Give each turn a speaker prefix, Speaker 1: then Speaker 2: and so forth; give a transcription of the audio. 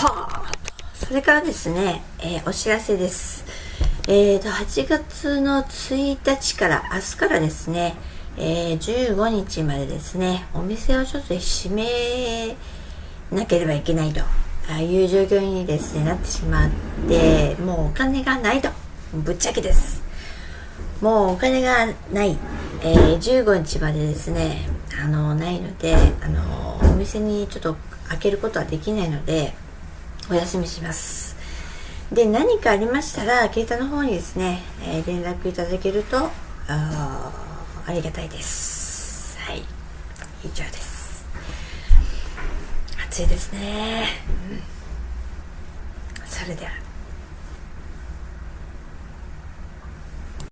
Speaker 1: はあ。それからですね、えー、お知らせです。えーと8月の1日から明日からですね、えー、15日までですねお店をちょっと閉めなければいけないという状況にですねなってしまってもうお金がないと。ぶっちゃけです。もうお金がない、えー、15日までですねあのないのであのお店にちょっと開けることはできないのでお休みします。で何かありましたら携帯の方にですね、えー、連絡いただけるとあありがたいです。はい。以上です。暑いですね、うん、それでは。